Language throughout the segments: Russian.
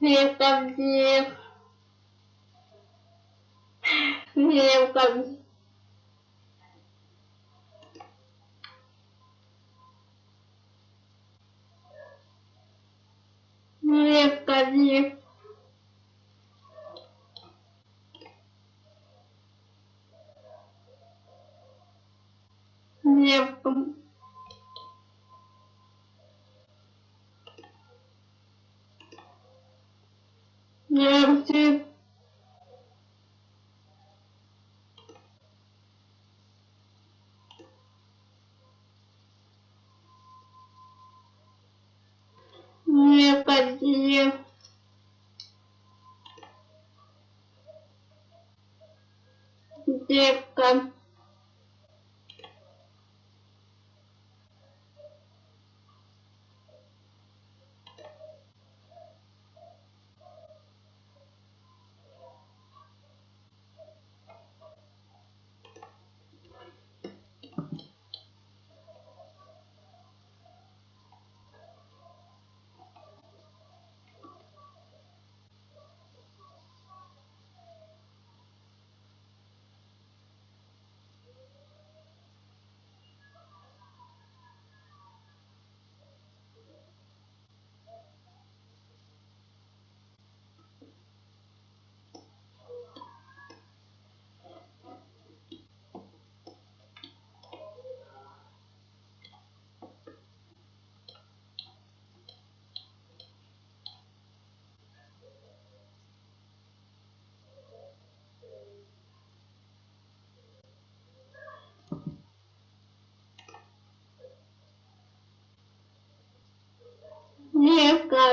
Девка, дев. Девка. Девка, дев. Девка.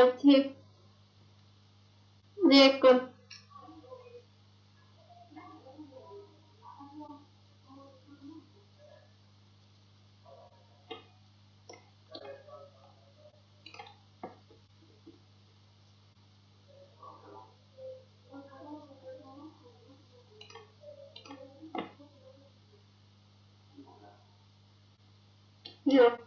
Девка, дев. Девка.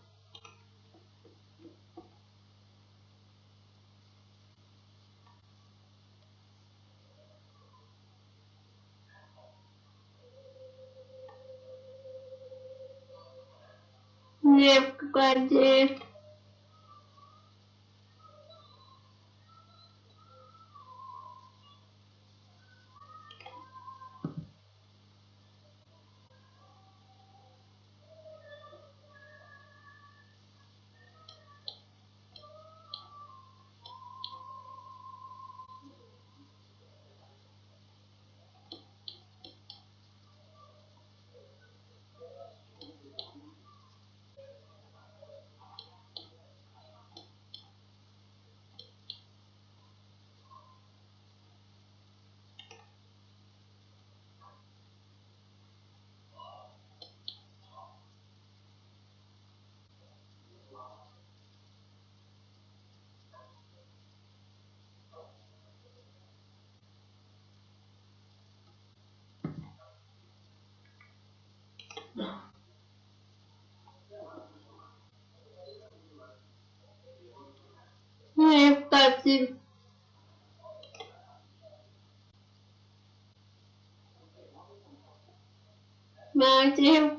Дев. Девка, дев. Дев. Матери.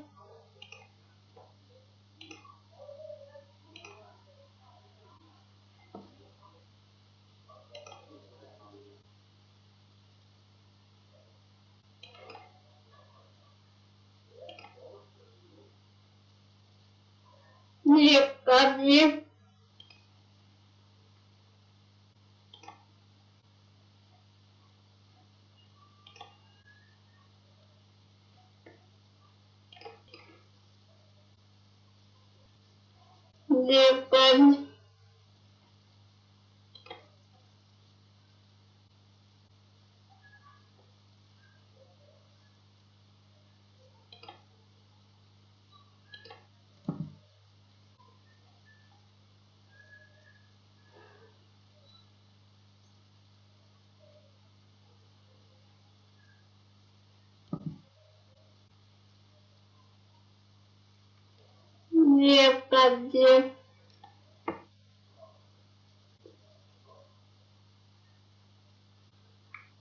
Девка, дев. different некогда.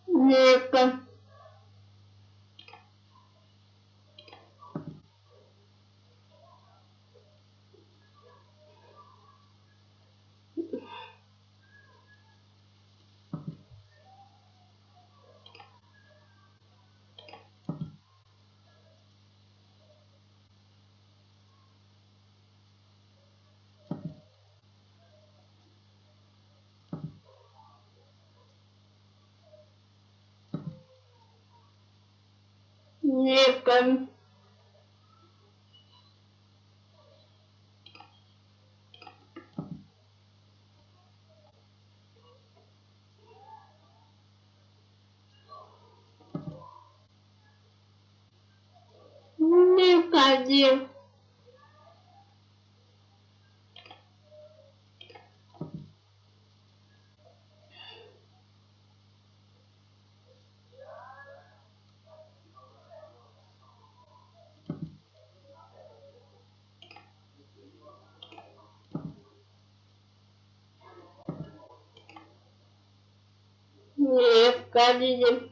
Некогда. Нивка. Нивка один.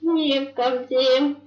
Нивка один.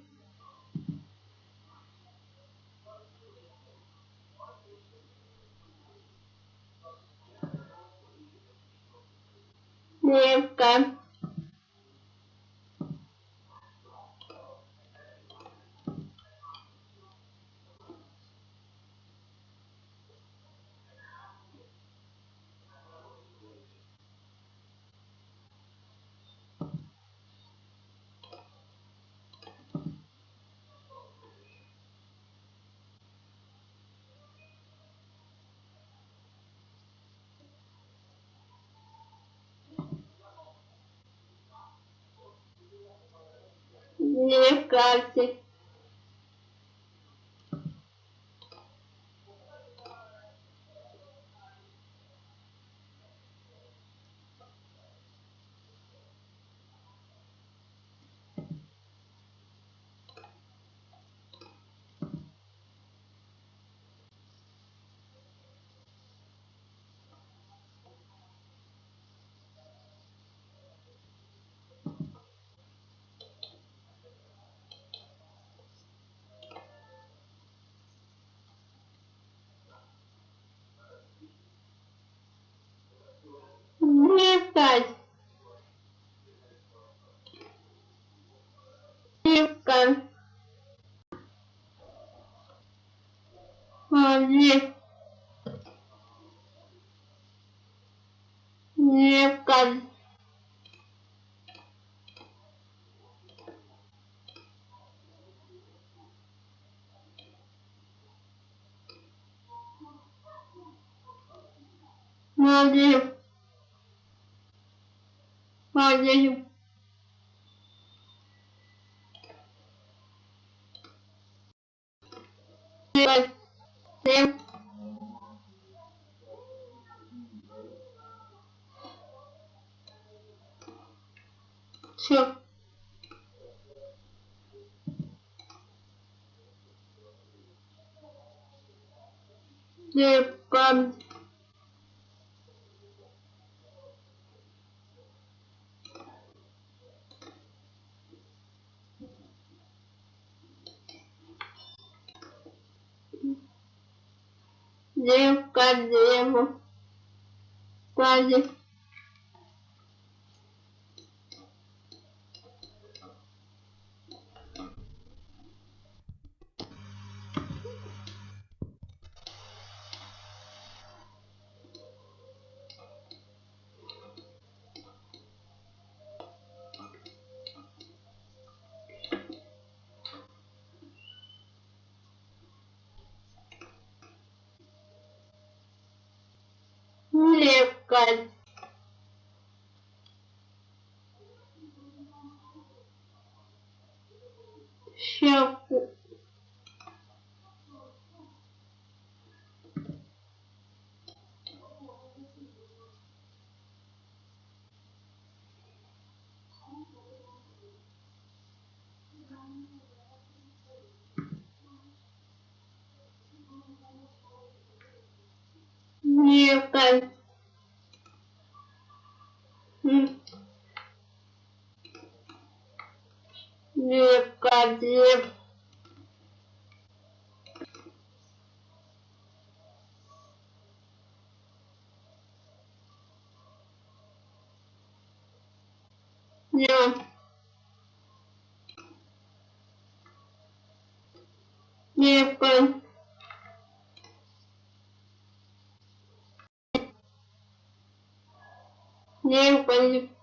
Нивка один. Нивка. Нивка. Один. Нивка. Один. Один. Семь. Семь. Все. Девка. Девка, деву. фестиваль Щеку. Несколько. Неуказимо, не неуказимо, неуказимо,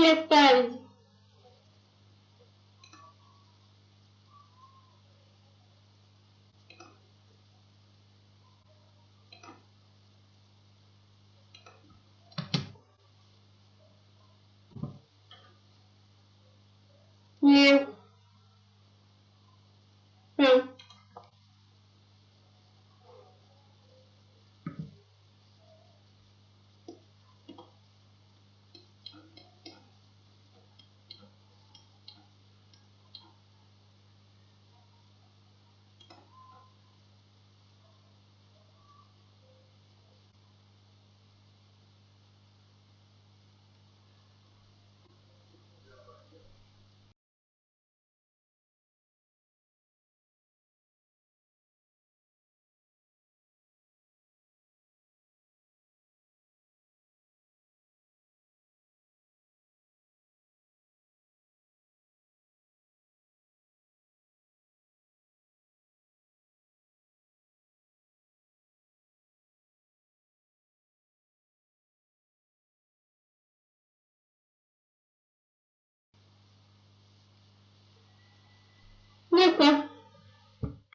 не Хм. Ну-ка.